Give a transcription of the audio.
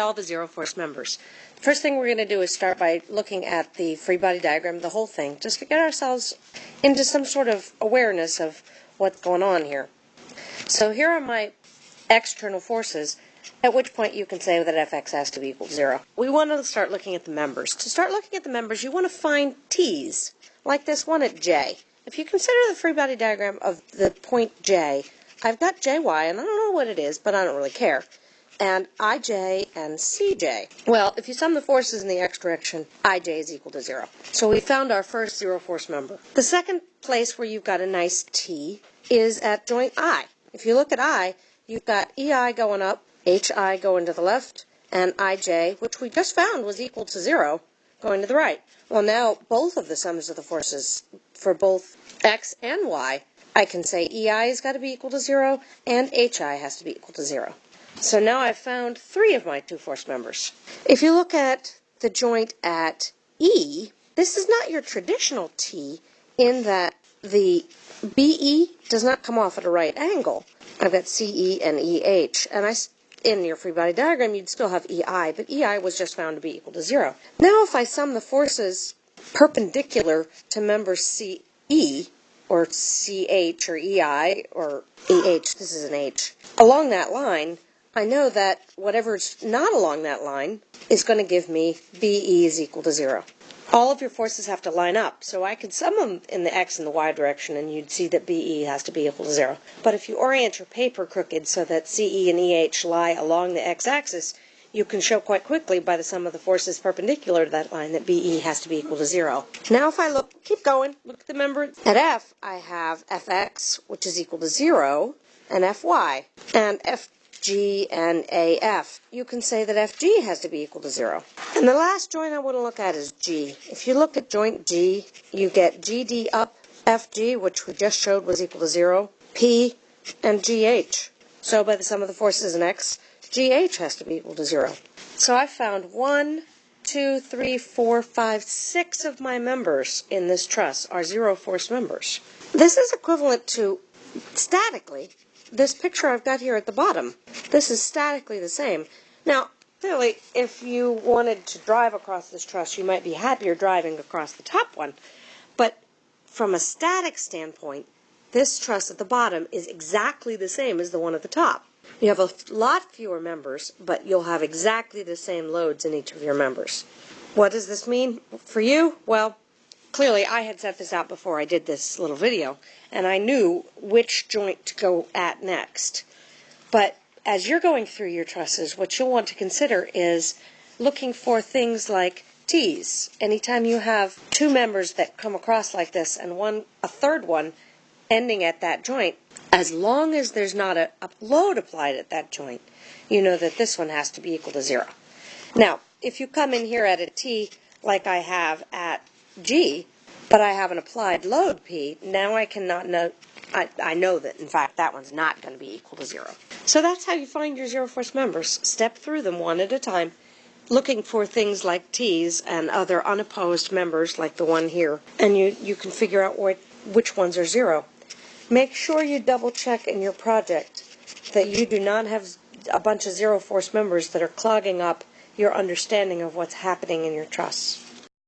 all the zero force members. First thing we're going to do is start by looking at the free body diagram, the whole thing, just to get ourselves into some sort of awareness of what's going on here. So here are my external forces, at which point you can say that fx has to be equal to zero. We want to start looking at the members. To start looking at the members, you want to find t's, like this one at j. If you consider the free body diagram of the point j, I've got jy, and I don't know what it is, but I don't really care and ij and cj. Well, if you sum the forces in the x direction, ij is equal to zero. So we found our first zero force member. The second place where you've got a nice t is at joint i. If you look at i, you've got ei going up, hi going to the left, and ij, which we just found was equal to zero, going to the right. Well, now both of the sums of the forces for both x and y, I can say ei has got to be equal to zero, and hi has to be equal to zero. So now I've found three of my two force members. If you look at the joint at E, this is not your traditional T in that the BE does not come off at a right angle. I've got CE and EH, and I, in your free body diagram, you'd still have EI, but EI was just found to be equal to zero. Now if I sum the forces perpendicular to member CE, or CH, or EI, or EH, this is an H, along that line, I know that whatever's not along that line is going to give me BE is equal to zero. All of your forces have to line up, so I could sum them in the x and the y direction and you'd see that BE has to be equal to zero. But if you orient your paper crooked so that CE and EH lie along the x-axis, you can show quite quickly by the sum of the forces perpendicular to that line that BE has to be equal to zero. Now if I look, keep going, look at the member. At F, I have Fx, which is equal to zero, and Fy. And F G, and AF. You can say that FG has to be equal to zero. And the last joint I want to look at is G. If you look at joint G, you get GD up FG, which we just showed was equal to zero, P, and GH. So by the sum of the forces in X, GH has to be equal to zero. So I found one, two, three, four, five, six of my members in this truss are zero force members. This is equivalent to, statically, this picture I've got here at the bottom. This is statically the same. Now, clearly, if you wanted to drive across this truss, you might be happier driving across the top one. But from a static standpoint, this truss at the bottom is exactly the same as the one at the top. You have a lot fewer members, but you'll have exactly the same loads in each of your members. What does this mean for you? Well, clearly I had set this out before I did this little video, and I knew which joint to go at next. But as you're going through your trusses, what you'll want to consider is looking for things like T's. Anytime you have two members that come across like this and one a third one ending at that joint, as long as there's not a, a load applied at that joint, you know that this one has to be equal to zero. Now, if you come in here at a T like I have at G, but I have an applied load P, now I cannot know, I, I know that in fact that one's not going to be equal to zero. So that's how you find your zero force members. Step through them one at a time, looking for things like T's and other unopposed members like the one here, and you, you can figure out what, which ones are zero. Make sure you double check in your project that you do not have a bunch of zero force members that are clogging up your understanding of what's happening in your truss.